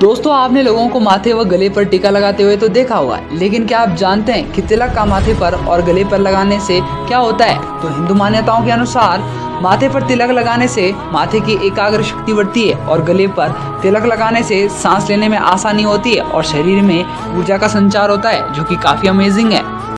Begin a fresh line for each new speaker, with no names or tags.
दोस्तों, आपने लोगों को माथे व गले पर टीका लगाते हुए तो देखा होगा, लेकिन क्या आप जानते हैं कि तिलक का माथे पर और गले पर लगाने से क्या होता है? तो हिंदू मान्यताओं के अनुसार, माथे पर तिलक लगाने से माथे की एकाग्र शक्ति बढ़ती है और गले पर तिलक लगाने से सांस लेने में आसानी होती है और शरीर में ऊर्जा का संचार होता है, जो कि काफ़ी अमेजिंग है।